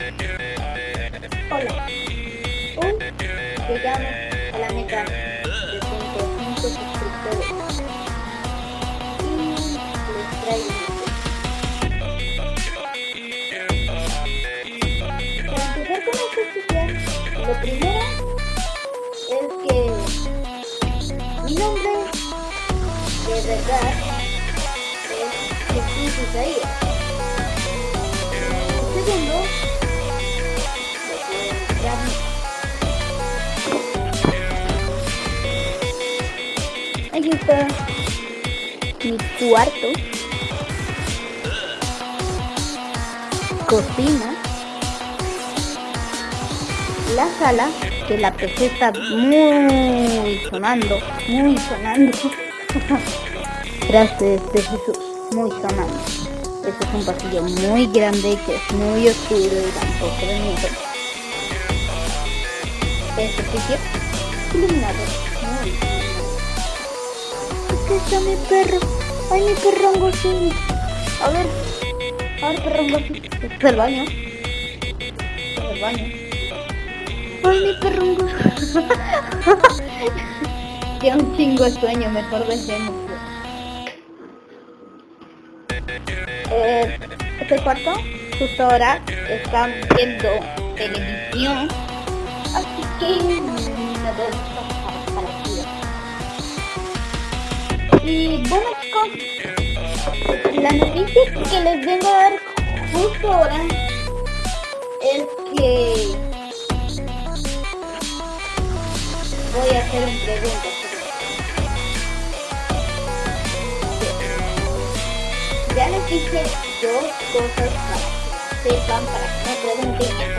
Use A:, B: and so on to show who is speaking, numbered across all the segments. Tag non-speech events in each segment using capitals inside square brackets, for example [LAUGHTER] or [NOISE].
A: Hola. Hoy llegamos a la meta de 105 suscriptores. Y les traigo este lo primero es que mi nombre de verdad es Jesús Isaías. Segundo, Mi cuarto, cocina, la sala, que la PC está muy sonando, muy sonando. [LAUGHS] Gracias de Jesús, muy sonando. Este es un pasillo muy grande que es muy oscuro y tampoco miedo. Este sitio iluminado, muy iluminado. Está mi perro. Ay, mi perrongo sí. A ver. A ver, perrongo sí. Este es el baño. Este es el baño. Ay, mi perrongo. ya [LAUGHS] un chingo de sueño, mejor dejemos. Eh, este cuarto, justo ahora están viendo televisión. Así que Y bueno chicos, la noticia que les vengo a dar justo ahora es que voy a hacer un pregunta. Ya les dije dos cosas para que sepan, para que me pregunten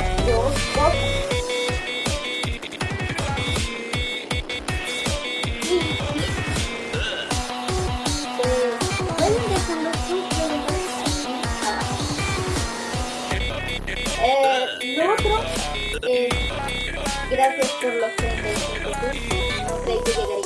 A: gracias por los 35 subs. No creí que llegaríamos